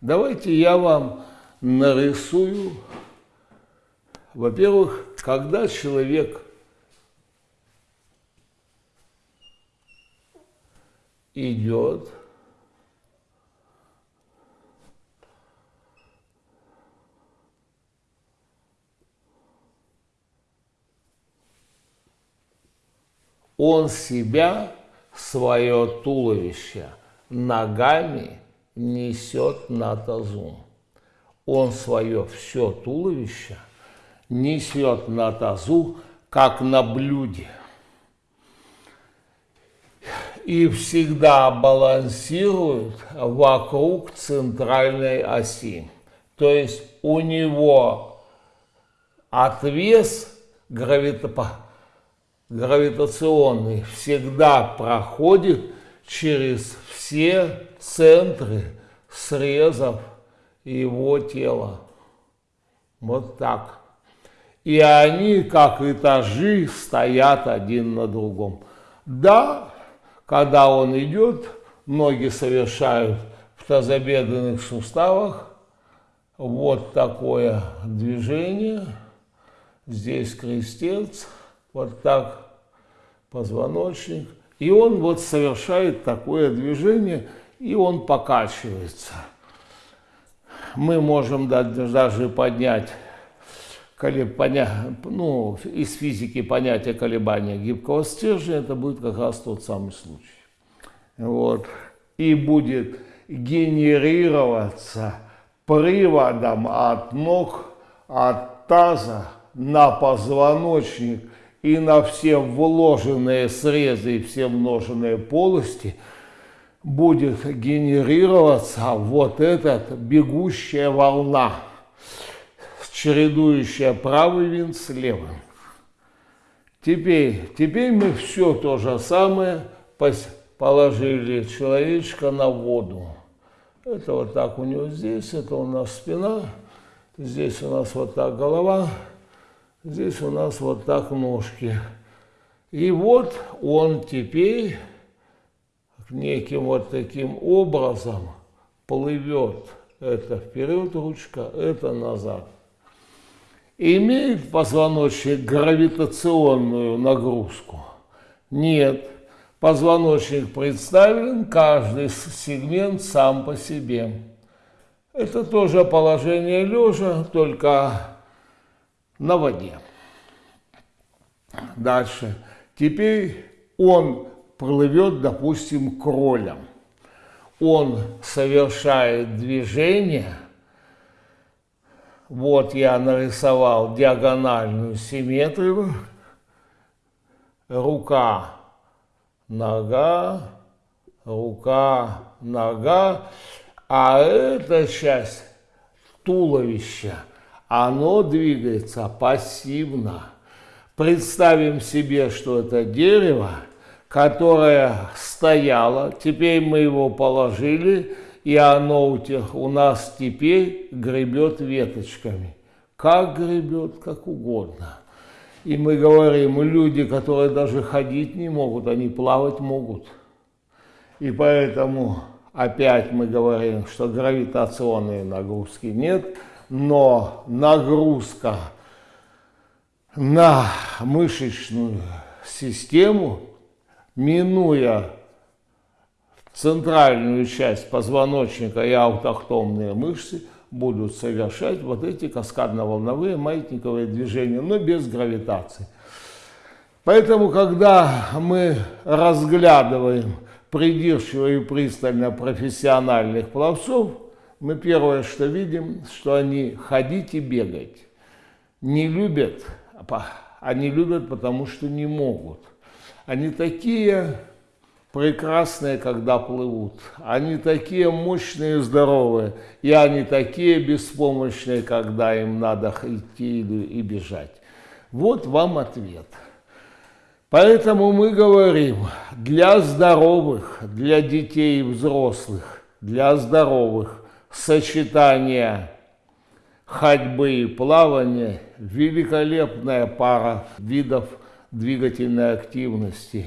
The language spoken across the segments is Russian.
Давайте я вам нарисую, во-первых, когда человек идет, он себя, свое туловище ногами несет на тазу. Он свое все туловище несет на тазу, как на блюде. И всегда балансирует вокруг центральной оси. То есть у него отвес гравитационный всегда проходит через все центры срезов его тела. Вот так. И они, как этажи, стоят один на другом. Да, когда он идет, ноги совершают в тазобедренных суставах вот такое движение. Здесь крестец, вот так позвоночник. И он вот совершает такое движение, и он покачивается. Мы можем даже поднять ну, из физики понятие колебания гибкого стержня, это будет как раз тот самый случай. Вот. И будет генерироваться приводом от ног, от таза на позвоночник и на все вложенные срезы и все вложенные полости будет генерироваться вот эта бегущая волна, чередующая правый винт с левым. Теперь, теперь мы все то же самое положили человечка на воду. Это вот так у него здесь, это у нас спина, здесь у нас вот так голова, Здесь у нас вот так ножки. И вот он теперь неким вот таким образом плывет. Это вперед ручка, это назад. Имеет позвоночник гравитационную нагрузку? Нет. Позвоночник представлен, каждый сегмент сам по себе. Это тоже положение лежа, только на воде. Дальше. Теперь он плывет, допустим, кролем. Он совершает движение. Вот я нарисовал диагональную симметрию. Рука, нога, рука, нога. А эта часть туловища – оно двигается пассивно. Представим себе, что это дерево, которое стояло, теперь мы его положили, и оно у, тех, у нас теперь гребет веточками. Как гребет, как угодно. И мы говорим, люди, которые даже ходить не могут, они плавать могут. И поэтому опять мы говорим, что гравитационной нагрузки нет – но нагрузка на мышечную систему, минуя центральную часть позвоночника и аутохтомные мышцы, будут совершать вот эти каскадно-волновые маятниковые движения, но без гравитации. Поэтому, когда мы разглядываем придирчиво и пристально профессиональных пловцов, мы первое, что видим, что они ходить и бегать не любят, они любят, потому что не могут. Они такие прекрасные, когда плывут. Они такие мощные и здоровые. И они такие беспомощные, когда им надо идти и бежать. Вот вам ответ. Поэтому мы говорим, для здоровых, для детей и взрослых, для здоровых сочетание ходьбы и плавания, великолепная пара видов двигательной активности.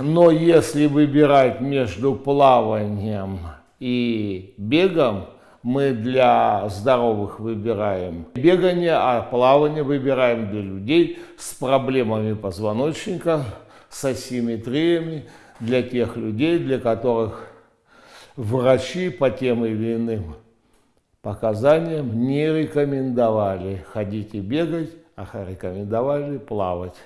Но если выбирать между плаванием И бегом мы для здоровых выбираем бегание, а плавание выбираем для людей с проблемами позвоночника, с асимметриями, для тех людей, для которых врачи по тем или иным показаниям не рекомендовали ходить и бегать, а рекомендовали плавать.